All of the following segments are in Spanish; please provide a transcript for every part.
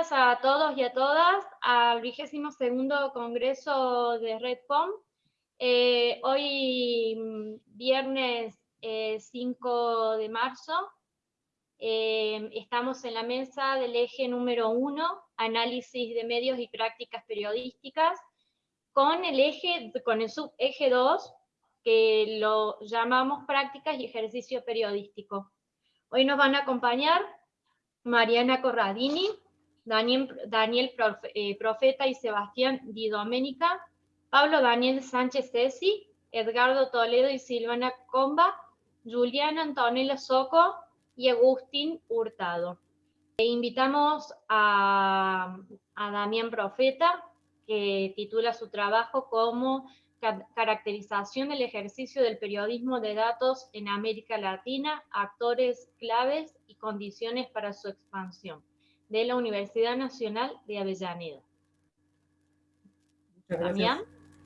días a todos y a todas al vigésimo segundo Congreso de RedPom. Eh, hoy mm, viernes 5 de marzo eh, estamos en la mesa del eje número uno, análisis de medios y prácticas periodísticas, con el eje, con el subeje 2, que lo llamamos prácticas y ejercicio periodístico. Hoy nos van a acompañar Mariana Corradini, Daniel, eh, Profeta y Sebastián Di Domenica, Pablo Daniel Sánchez Cesi, Edgardo Toledo y Silvana Comba, Juliana Antonella Soco y Agustín Hurtado. E invitamos a, a Damián Profeta, que titula su trabajo como Caracterización del ejercicio del periodismo de datos en América Latina, actores claves y condiciones para su expansión, de la Universidad Nacional de Avellaneda. Muchas gracias,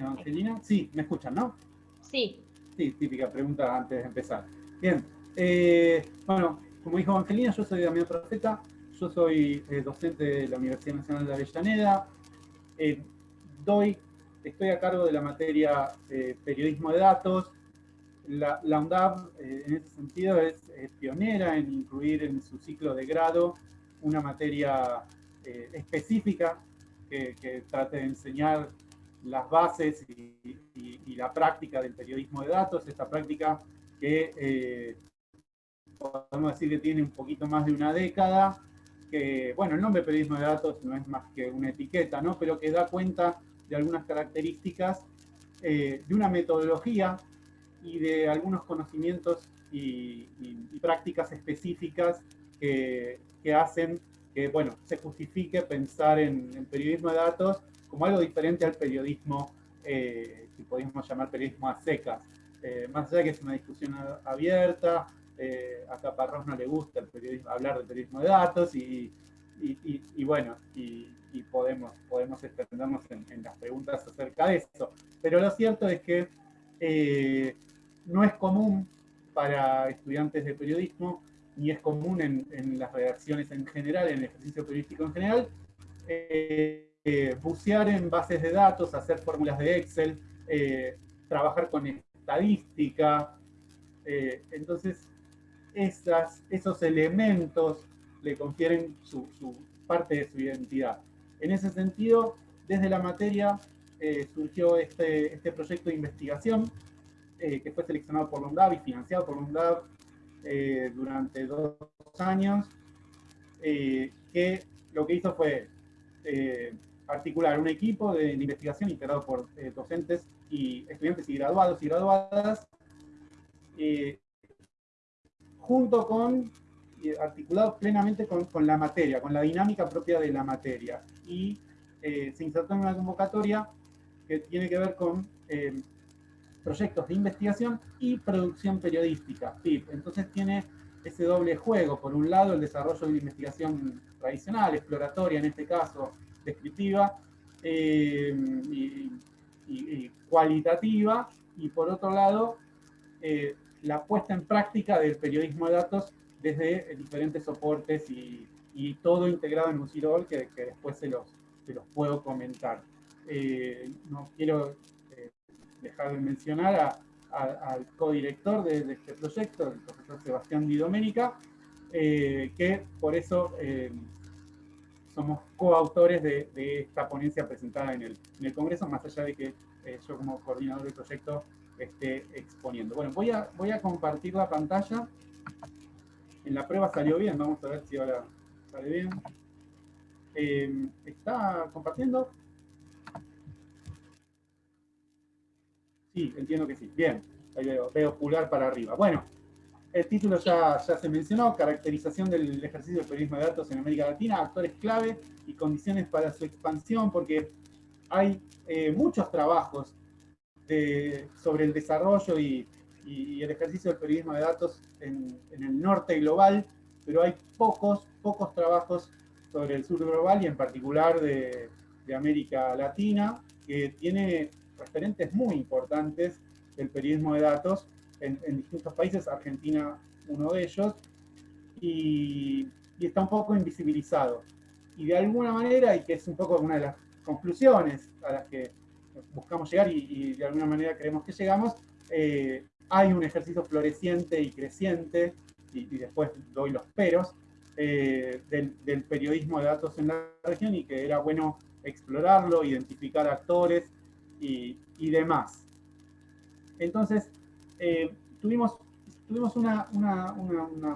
Angelina. Sí, ¿me escuchan, no? Sí. Sí, típica pregunta antes de empezar. Bien, eh, bueno, como dijo Angelina, yo soy Damián Profeta, yo soy eh, docente de la Universidad Nacional de Avellaneda, eh, doy estoy a cargo de la materia periodismo de datos. La, la UNDAV, en ese sentido, es, pionera en incluir en su ciclo de grado una materia eh, específica que, trate de enseñar las bases y, la práctica del periodismo de datos, esta práctica que podemos decir que tiene un poquito más de una década, que, bueno, el nombre periodismo de datos no es más que una etiqueta, ¿no? Pero que da cuenta de algunas características, eh, de una metodología y de algunos conocimientos y, prácticas específicas que, hacen que bueno, se justifique pensar en, periodismo de datos como algo diferente al periodismo eh, que podríamos llamar periodismo a secas. Eh, más allá de que es una discusión abierta, a Caparrós no le gusta el periodismo, hablar de periodismo de datos y, y bueno, y, podemos, podemos extendernos en, las preguntas acerca de eso. Pero lo cierto es que eh, no es común para estudiantes de periodismo, ni es común en, las redacciones en general, en el ejercicio periodístico en general, eh, eh, bucear en bases de datos, hacer fórmulas de Excel, trabajar con estadística. entonces, esas, esos elementos le confieren su, parte de su identidad. En ese sentido, desde la materia eh, surgió este, este, proyecto de investigación eh, que fue seleccionado por la y financiado por la eh, durante dos años, que lo que hizo fue articular un equipo de, investigación integrado por docentes y estudiantes y graduados y graduadas, junto con articulado plenamente con, con, la materia, con la dinámica propia de la materia. Y eh, se insertó en una convocatoria que tiene que ver con eh, proyectos de investigación y producción periodística, Entonces tiene ese doble juego, por un lado el desarrollo de investigación tradicional, exploratoria en este caso, descriptiva eh, y, cualitativa, y por otro lado la puesta en práctica del periodismo de datos desde diferentes soportes y, todo integrado en un Ciro que, después se los, puedo comentar. Eh, no quiero eh, dejar de mencionar al codirector de, de, este proyecto, el profesor Sebastián Di Domenica, eh, que por eso somos coautores de, de, esta ponencia presentada en el, en el Congreso, más allá de que yo como coordinador del proyecto esté exponiendo. Bueno, voy a, voy a compartir la pantalla. En la prueba salió bien, vamos a ver si ahora sale bien. Eh, ¿Está compartiendo? Sí, entiendo que sí. Bien, ahí veo, veo pulgar para arriba. Bueno, el título ya, ya se mencionó, caracterización del ejercicio del periodismo de datos en América Latina, actores clave y condiciones para su expansión, porque hay eh, muchos trabajos sobre el desarrollo y, y, el ejercicio del periodismo de datos en, el norte global, pero hay pocos, pocos trabajos sobre el sur global y en particular de, América Latina, que tiene referentes muy importantes del periodismo de datos en, distintos países, Argentina uno de ellos, y, está un poco invisibilizado. de alguna manera, y que es un poco una de las conclusiones a las que buscamos llegar y, de alguna manera creemos que llegamos, eh, hay un ejercicio floreciente y creciente, y, después doy los peros, eh, del, periodismo de datos en la región y que era bueno explorarlo, identificar actores y, demás. Entonces, eh, tuvimos, tuvimos una,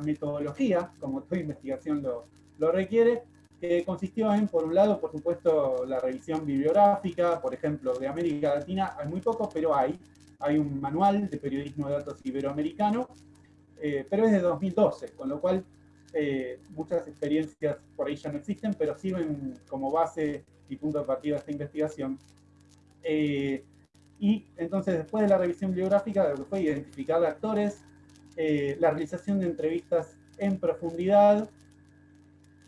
metodología, como toda investigación lo, lo requiere, que consistió en, por un lado, por supuesto, la revisión bibliográfica, por ejemplo, de América Latina, hay muy poco, pero hay. Hay un manual de periodismo de datos iberoamericano, eh, pero es de 2012, con lo cual eh, muchas experiencias por ahí ya no existen, pero sirven como base y punto de partida de esta investigación. Eh, y entonces, después de la revisión bibliográfica, lo que fue identificar actores, la realización de entrevistas en profundidad,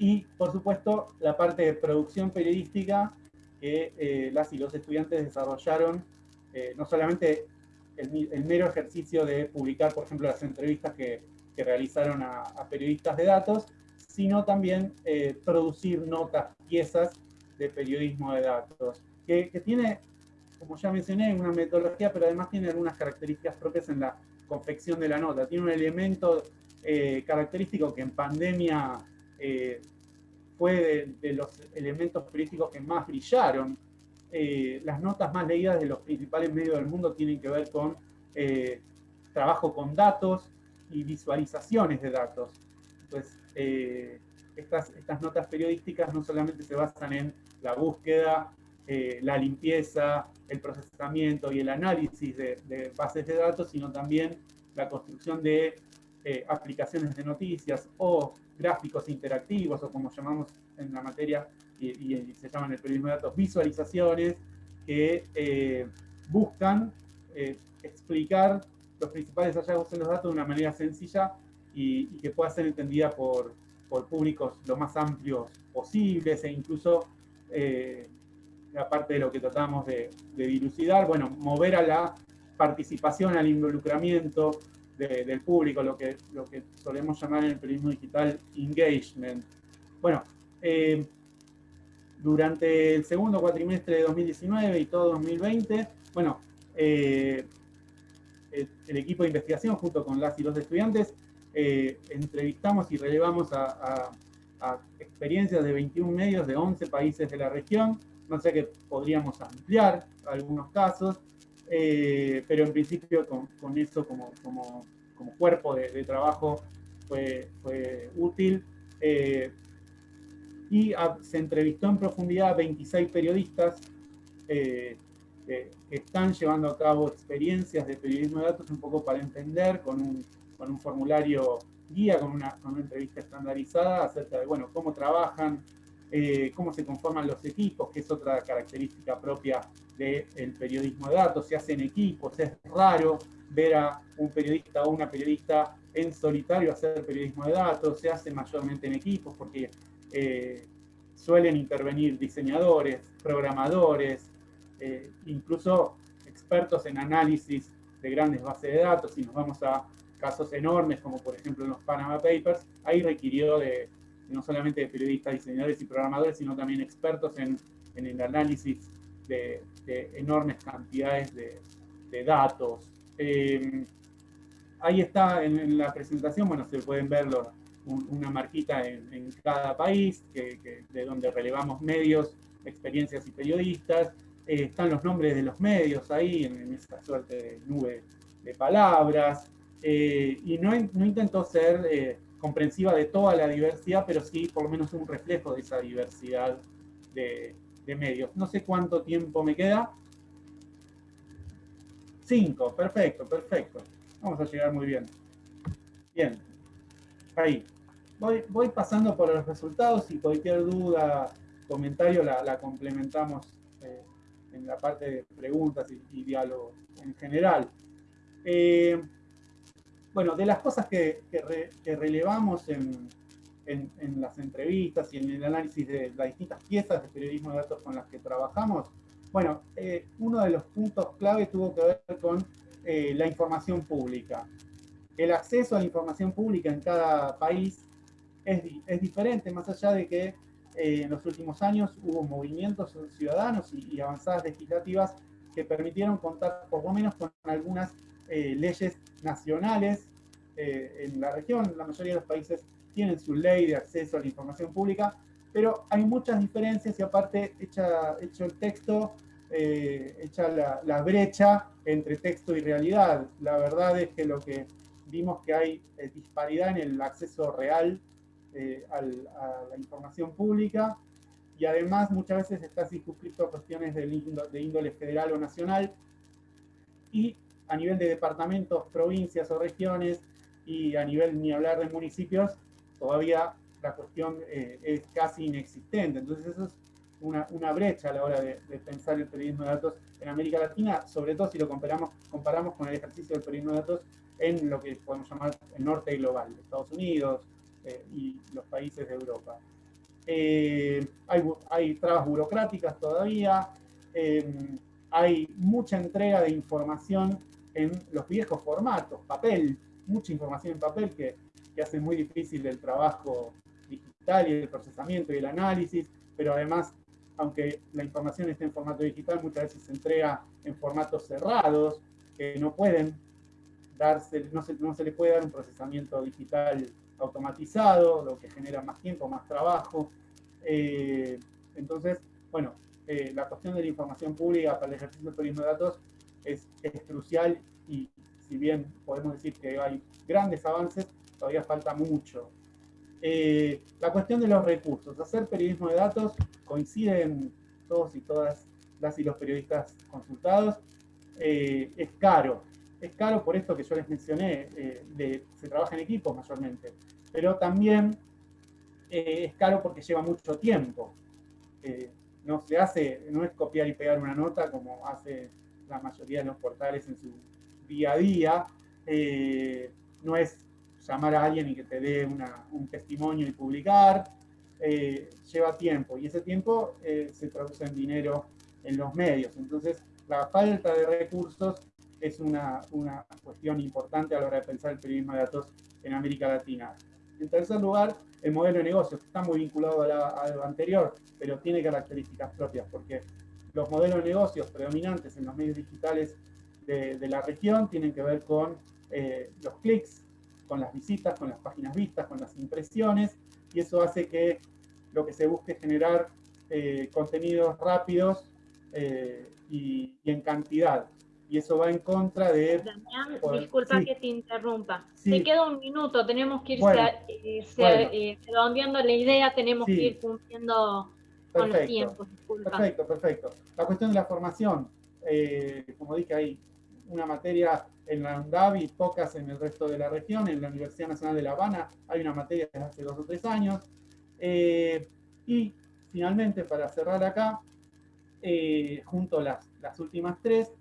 y, por supuesto, la parte de producción periodística que eh, las y los estudiantes desarrollaron, eh, no solamente el, mero ejercicio de publicar, por ejemplo, las entrevistas que, que realizaron a, periodistas de datos, sino también eh, producir notas, piezas de periodismo de datos, que, que, tiene, como ya mencioné, una metodología, pero además tiene algunas características propias en la confección de la nota. Tiene un elemento característico que en pandemia fue de, los elementos políticos que más brillaron. Eh, las notas más leídas de los principales medios del mundo tienen que ver con eh, trabajo con datos y visualizaciones de datos. Eh, estas, estas notas periodísticas no solamente se basan en la búsqueda, la limpieza, el procesamiento y el análisis de, bases de datos, sino también la construcción de aplicaciones de noticias o gráficos interactivos o como llamamos en la materia y, se llaman el periodismo de datos, visualizaciones que eh, buscan eh, explicar los principales hallazgos en los datos de una manera sencilla y, que pueda ser entendida por, por, públicos lo más amplios posibles e incluso, eh, aparte de lo que tratamos de, dilucidar, bueno, mover a la participación, al involucramiento, del público, lo que, lo que solemos llamar en el periodismo digital engagement. Bueno, eh, durante el segundo cuatrimestre de 2019 y todo 2020, bueno, eh, el, equipo de investigación junto con las y los estudiantes eh, entrevistamos y relevamos a, experiencias de 21 medios de 11 países de la región, no sé que podríamos ampliar algunos casos, eh, pero en principio con, con eso como, como, como, cuerpo de, trabajo fue, fue útil. Eh, y se entrevistó en profundidad a 26 periodistas eh, que, están llevando a cabo experiencias de periodismo de datos un poco para entender con un, con un formulario guía, con una, con una entrevista estandarizada acerca de bueno, cómo trabajan, eh, cómo se conforman los equipos, que es otra característica propia del periodismo de datos, se hace en equipos, es raro ver a un periodista o una periodista en solitario hacer periodismo de datos, se hace mayormente en equipos porque eh, suelen intervenir diseñadores, programadores, eh, incluso expertos en análisis de grandes bases de datos, si nos vamos a casos enormes como por ejemplo en los Panama Papers, ahí requirió de no solamente de periodistas, diseñadores y programadores, sino también expertos en, el análisis de, enormes cantidades de, datos. Eh, ahí está en, la presentación, bueno, se pueden ver una marquita en, cada país, de donde relevamos medios, experiencias y periodistas. Eh, están los nombres de los medios ahí, en, esa suerte de nube de palabras. Eh, y no, no intentó ser comprensiva de toda la diversidad, pero sí por lo menos un reflejo de esa diversidad de, medios. No sé cuánto tiempo me queda. Cinco, perfecto, perfecto. Vamos a llegar muy bien. Bien, ahí. Voy, voy pasando por los resultados y cualquier duda, comentario la, complementamos eh, en la parte de preguntas y, diálogo en general. Eh, bueno, de las cosas que, relevamos en, las entrevistas y en el análisis de las distintas piezas de periodismo de datos con las que trabajamos, bueno, eh, uno de los puntos clave tuvo que ver con eh, la información pública. El acceso a la información pública en cada país es, diferente, más allá de que en los últimos años hubo movimientos ciudadanos y, avanzadas legislativas que permitieron contar por lo menos con algunas leyes nacionales en la región. La mayoría de los países tienen su ley de acceso a la información pública, pero hay muchas diferencias y aparte hecha, hecho el texto, eh, hecha la, brecha entre texto y realidad. La verdad es que lo que vimos que hay disparidad en el acceso real eh, a la información pública y además muchas veces está circunscrito a cuestiones de índole federal o nacional y a nivel de departamentos, provincias o regiones y a nivel ni hablar de municipios, todavía la cuestión eh, es casi inexistente. Entonces eso es una, una brecha a la hora de, pensar el periodismo de datos en América Latina, sobre todo si lo comparamos, comparamos con el ejercicio del periodismo de datos en lo que podemos llamar el norte global, Estados Unidos eh, y los países de Europa. Eh, hay, hay, trabas burocráticas todavía, em, hay mucha entrega de información en los viejos formatos, papel, mucha información en papel que, que hace muy difícil el trabajo digital y el procesamiento y el análisis, pero además, aunque la información esté en formato digital, muchas veces se entrega en formatos cerrados, que no pueden darse, no se, no se le puede dar un procesamiento digital automatizado, lo que genera más tiempo, más trabajo. Eh, entonces, bueno, eh, la cuestión de la información pública para el ejercicio del periodismo de datos es, crucial y si bien podemos decir que hay grandes avances, todavía falta mucho. Eh, la cuestión de los recursos. Hacer periodismo de datos coinciden todos y todas las y los periodistas consultados. Eh, es caro. Es caro por esto que yo les mencioné, eh, se trabaja en equipos mayormente. Pero también es caro porque lleva mucho tiempo. no se hace, no es copiar y pegar una nota como hace la mayoría de los portales en su día a día. no es llamar a alguien y que te dé un testimonio y publicar, eh, lleva tiempo y ese tiempo eh, se traduce en dinero en los medios. Entonces, la falta de recursos es una, una, cuestión importante a la hora de pensar el periodismo de datos en América Latina. En tercer lugar, el modelo de negocio, está muy vinculado a, lo anterior, pero tiene características propias, porque los modelos de negocios predominantes en los medios digitales de, de la región tienen que ver con eh, los clics, con las visitas, con las páginas vistas, con las impresiones, y eso hace que lo que se busque generar eh, contenidos rápidos eh, y, en cantidad. Y eso va en contra de... Damián, disculpa que te interrumpa. Te queda un minuto, tenemos que ir eh, redondeando la idea, tenemos que ir cumpliendo con los tiempos. Perfecto, perfecto. La cuestión de la formación, como dije, hay una materia en la UNDAV y pocas en el resto de la región. En la Universidad Nacional de La Habana hay una materia desde hace dos o tres años. Eh, y finalmente, para cerrar acá, eh, junto a las, las, últimas tres,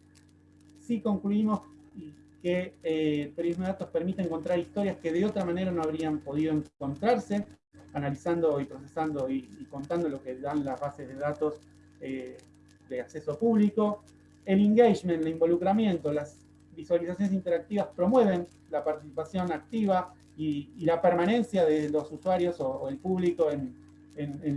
sí concluimos que eh, el periodismo de datos permite encontrar historias que de otra manera no habrían podido encontrarse, analizando y procesando y, contando lo que dan las bases de datos de acceso público. El engagement, el involucramiento, las visualizaciones interactivas promueven la participación activa y, la permanencia de los usuarios o, el público en,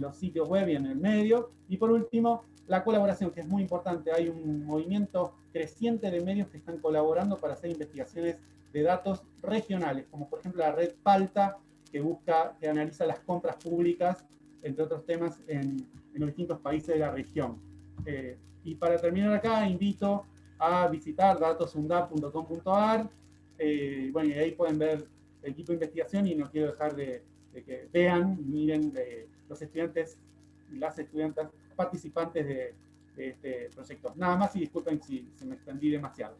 los sitios web y en el medio. Y por último, la colaboración, que es muy importante. Hay un movimiento creciente de medios que están colaborando para hacer investigaciones de datos regionales, como por ejemplo la red Palta, que busca, que analiza las compras públicas, entre otros temas, en, los distintos países de la región. Eh, y para terminar acá, invito a visitar datosundap.com.ar. Eh, bueno, y ahí pueden ver el equipo de investigación y no quiero dejar de, que vean miren de los estudiantes y las estudiantes participantes de, este proyecto. Nada más y disculpen si, se me extendí demasiado.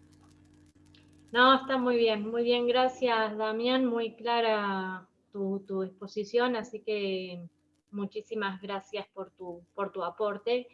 No, está muy bien, muy bien, gracias Damián, muy clara tu, tu exposición, así que muchísimas gracias por tu, por tu aporte.